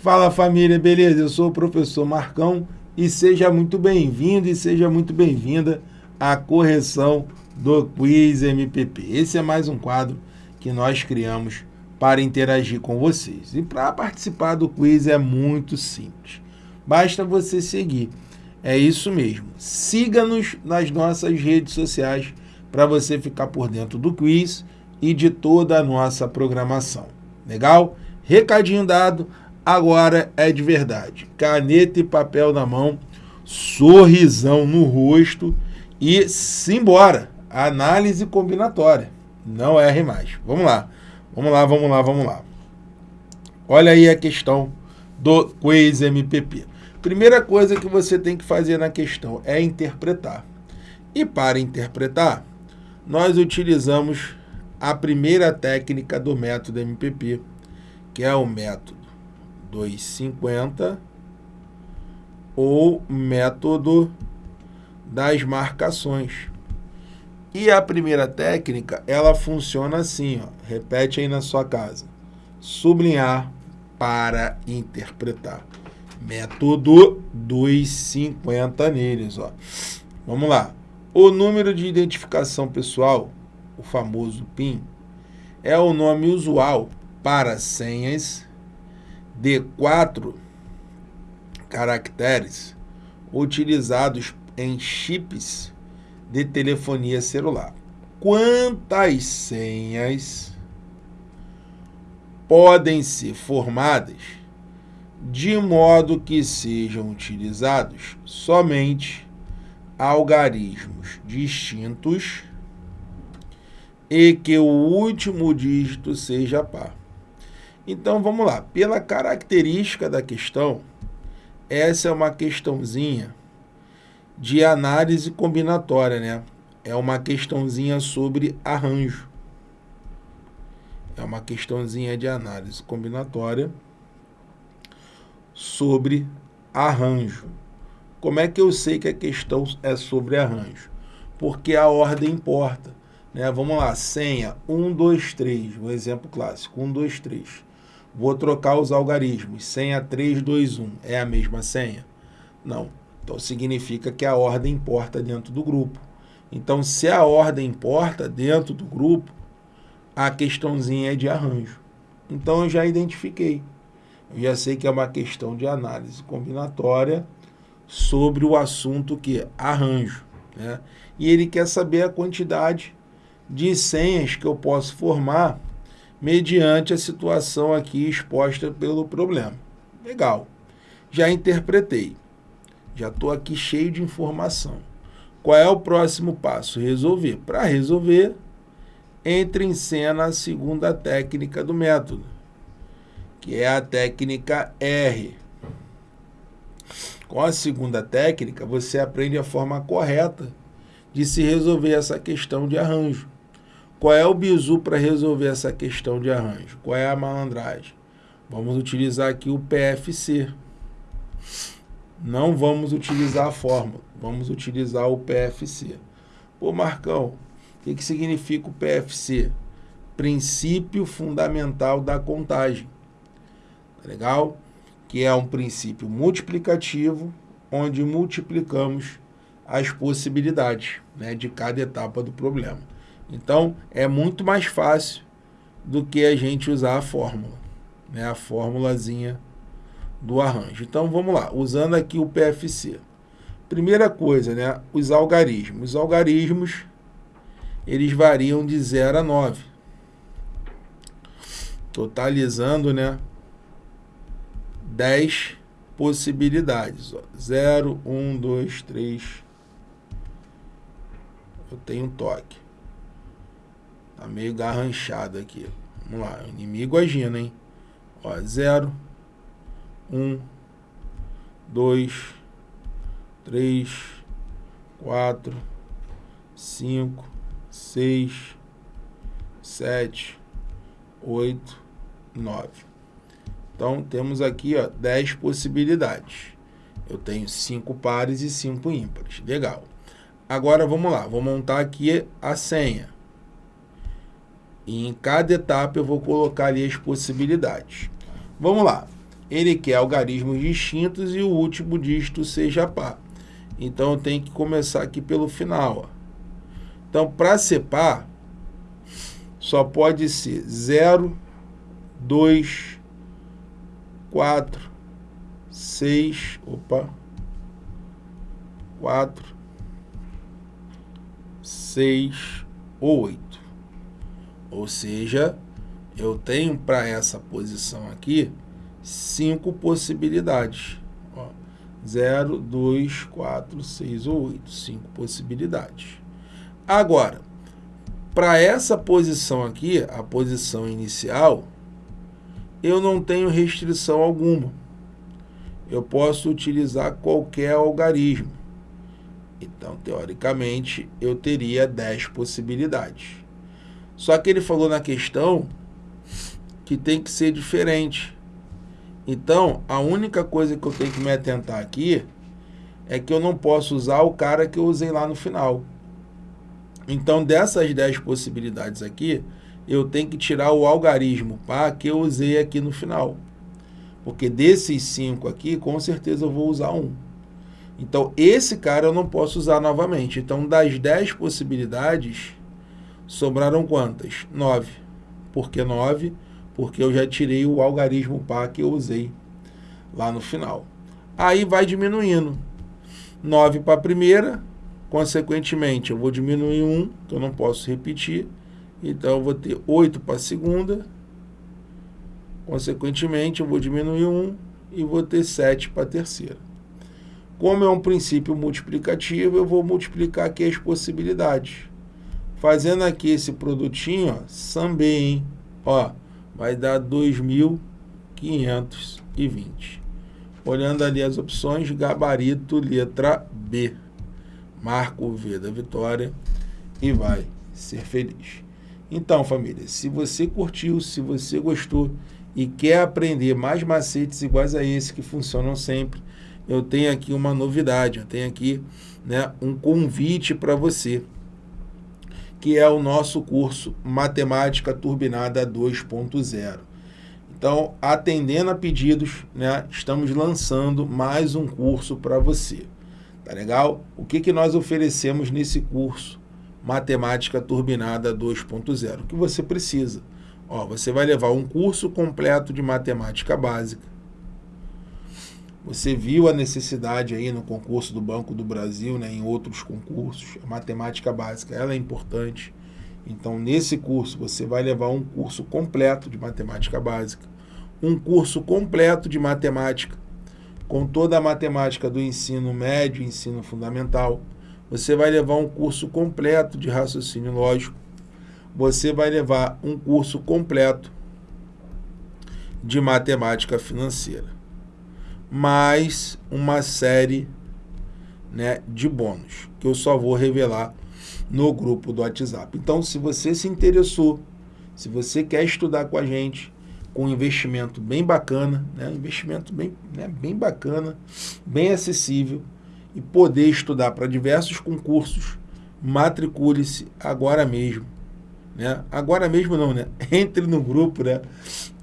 Fala família, beleza? Eu sou o professor Marcão e seja muito bem-vindo e seja muito bem-vinda à correção do Quiz MPP. Esse é mais um quadro que nós criamos para interagir com vocês. E para participar do quiz é muito simples. Basta você seguir. É isso mesmo. Siga-nos nas nossas redes sociais para você ficar por dentro do quiz e de toda a nossa programação. Legal? Recadinho dado, agora é de verdade. Caneta e papel na mão, sorrisão no rosto e simbora. Análise combinatória. Não erre mais. Vamos lá. Vamos lá, vamos lá, vamos lá. Olha aí a questão do Quiz MPP. Primeira coisa que você tem que fazer na questão é interpretar. E para interpretar, nós utilizamos a primeira técnica do método MPP, que é o método 250 ou método das marcações. E a primeira técnica, ela funciona assim, ó. repete aí na sua casa. Sublinhar para interpretar. Método dos 50 neles. Ó. Vamos lá. O número de identificação pessoal, o famoso PIN, é o nome usual para senhas de quatro caracteres utilizados em chips de telefonia celular. Quantas senhas podem ser formadas de modo que sejam utilizados somente algarismos distintos e que o último dígito seja par. Então vamos lá, pela característica da questão, essa é uma questãozinha de análise combinatória, né? É uma questãozinha sobre arranjo. É uma questãozinha de análise combinatória sobre arranjo. Como é que eu sei que a questão é sobre arranjo? Porque a ordem importa. Né? Vamos lá, senha 1, 2, 3, o um exemplo clássico, 1, 2, 3. Vou trocar os algarismos, senha 3, 2, 1, é a mesma senha? Não. Então, significa que a ordem importa dentro do grupo. Então, se a ordem importa dentro do grupo, a questãozinha é de arranjo. Então, eu já identifiquei. Eu já sei que é uma questão de análise combinatória sobre o assunto que é arranjo. Né? E ele quer saber a quantidade de senhas que eu posso formar mediante a situação aqui exposta pelo problema. Legal. Já interpretei. Já estou aqui cheio de informação. Qual é o próximo passo? Resolver. Para resolver, entre em cena a segunda técnica do método, que é a técnica R. Com a segunda técnica, você aprende a forma correta de se resolver essa questão de arranjo. Qual é o bizu para resolver essa questão de arranjo? Qual é a malandragem? Vamos utilizar aqui o PFC não vamos utilizar a fórmula, vamos utilizar o PFC. Pô, Marcão, o que, que significa o PFC? Princípio Fundamental da Contagem. Tá legal? Que é um princípio multiplicativo, onde multiplicamos as possibilidades né, de cada etapa do problema. Então, é muito mais fácil do que a gente usar a fórmula, né, a formulazinha do arranjo. Então vamos lá, usando aqui o PFC. Primeira coisa, né, os algarismos. Os algarismos, eles variam de 0 a 9. Totalizando, né, 10 possibilidades. 0, 1, 2, 3. Eu tenho um toque. Tá meio garranchado aqui. Vamos lá, inimigo agindo, hein? Ó, 0, um, dois, três, quatro, cinco, seis, sete, oito, nove. Então, temos aqui ó, 10 possibilidades. Eu tenho cinco pares e cinco ímpares. Legal. Agora, vamos lá. Vou montar aqui a senha. E em cada etapa eu vou colocar ali as possibilidades. Vamos lá. ele quer algarismos distintos e o último dígito seja par. Então, eu tenho que começar aqui pelo final. Ó. Então, para ser par, só pode ser 0, 2, 4, 6, opa, 4, 6 ou 8. Ou seja, eu tenho para essa posição aqui cinco possibilidades. 0, 2, 4, 6 ou 8. Cinco possibilidades. Agora, para essa posição aqui, a posição inicial, eu não tenho restrição alguma. Eu posso utilizar qualquer algarismo. Então, teoricamente, eu teria 10 possibilidades. Só que ele falou na questão que tem que ser diferente. Então, a única coisa que eu tenho que me atentar aqui é que eu não posso usar o cara que eu usei lá no final. Então, dessas 10 possibilidades aqui, eu tenho que tirar o algarismo pá que eu usei aqui no final. Porque desses 5 aqui, com certeza eu vou usar um. Então, esse cara eu não posso usar novamente. Então, das 10 possibilidades, sobraram quantas? 9. Por que 9? Porque eu já tirei o algarismo pá que eu usei lá no final. Aí vai diminuindo. 9 para a primeira, consequentemente eu vou diminuir 1, que eu não posso repetir. Então, eu vou ter 8 para a segunda. Consequentemente, eu vou diminuir 1 e vou ter 7 para a terceira. Como é um princípio multiplicativo, eu vou multiplicar aqui as possibilidades. Fazendo aqui esse produtinho, também, ó, vai dar 2.520. Olhando ali as opções, gabarito, letra B. Marca o V da vitória e vai ser feliz. Então, família, se você curtiu, se você gostou e quer aprender mais macetes iguais a esse que funcionam sempre, eu tenho aqui uma novidade, eu tenho aqui né, um convite para você, que é o nosso curso Matemática Turbinada 2.0. Então, atendendo a pedidos, né, estamos lançando mais um curso para você. Tá legal? O que, que nós oferecemos nesse curso Matemática Turbinada 2.0? O que você precisa? Ó, você vai levar um curso completo de matemática básica, você viu a necessidade aí no concurso do Banco do Brasil, né, em outros concursos, a matemática básica, ela é importante. Então, nesse curso, você vai levar um curso completo de matemática básica, um curso completo de matemática, com toda a matemática do ensino médio ensino fundamental. Você vai levar um curso completo de raciocínio lógico. Você vai levar um curso completo de matemática financeira mais uma série né, de bônus, que eu só vou revelar no grupo do WhatsApp. Então, se você se interessou, se você quer estudar com a gente, com um investimento bem bacana, né, investimento bem, né, bem bacana, bem acessível, e poder estudar para diversos concursos, matricule-se agora mesmo né? Agora mesmo não, né? Entre no grupo, né?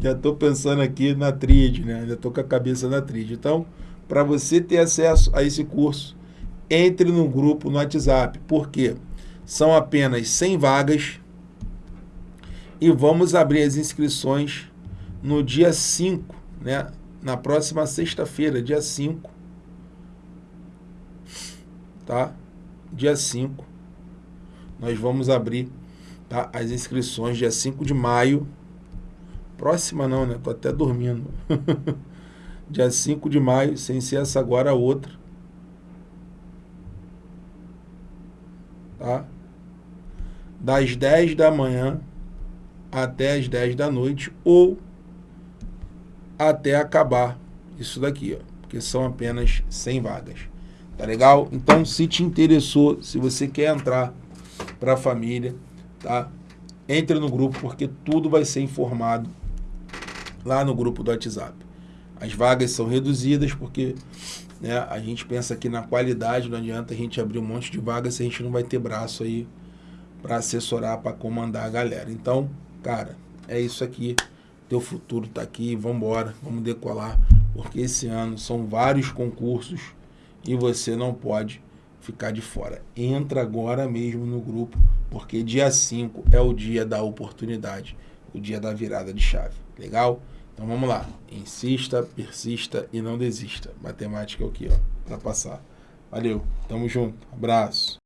Já estou pensando aqui na tríade, né? Já estou com a cabeça na tríade. Então, para você ter acesso a esse curso, entre no grupo no WhatsApp. Por quê? São apenas 100 vagas e vamos abrir as inscrições no dia 5, né? Na próxima sexta-feira, dia 5. Tá? Dia 5. Nós vamos abrir tá? as inscrições dia 5 de maio. Próxima não, né? Tô até dormindo. dia 5 de maio, sem ser essa agora a outra. Tá? Das 10 da manhã até as 10 da noite ou até acabar isso daqui, ó, porque são apenas 100 vagas. Tá legal? Então, se te interessou, se você quer entrar para a família, tá? Entre no grupo porque tudo vai ser informado lá no grupo do WhatsApp. As vagas são reduzidas porque né, a gente pensa que na qualidade não adianta a gente abrir um monte de vagas se a gente não vai ter braço aí para assessorar, para comandar a galera. Então, cara, é isso aqui. teu futuro está aqui, vamos embora, vamos decolar, porque esse ano são vários concursos e você não pode ficar de fora. Entra agora mesmo no grupo, porque dia 5 é o dia da oportunidade, o dia da virada de chave. Legal? Então vamos lá. Insista, persista e não desista. Matemática é o que, ó, para passar. Valeu, tamo junto. Abraço.